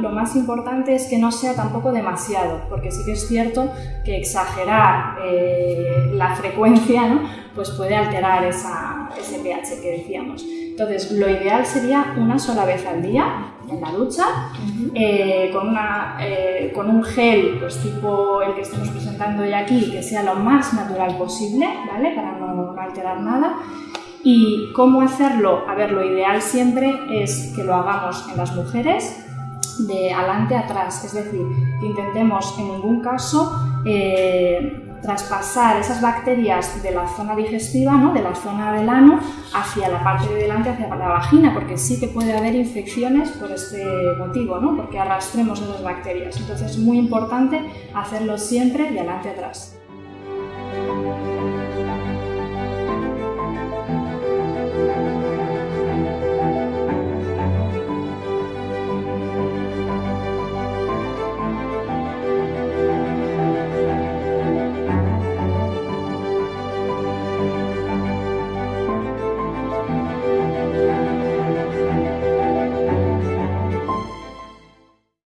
lo más importante es que no sea tampoco demasiado, porque sí que es cierto que exagerar eh, la frecuencia ¿no? pues puede alterar esa, ese pH que decíamos. Entonces, lo ideal sería una sola vez al día en la ducha, eh, con, una, eh, con un gel pues tipo el que estamos presentando hoy aquí, que sea lo más natural posible, ¿vale? Para no, no alterar nada. ¿Y cómo hacerlo? A ver, lo ideal siempre es que lo hagamos en las mujeres de adelante atrás, es decir, que intentemos en ningún caso eh, traspasar esas bacterias de la zona digestiva, ¿no? de la zona del ano, hacia la parte de delante, hacia la vagina, porque sí que puede haber infecciones por este motivo, ¿no? porque arrastremos esas bacterias. Entonces es muy importante hacerlo siempre de adelante a atrás.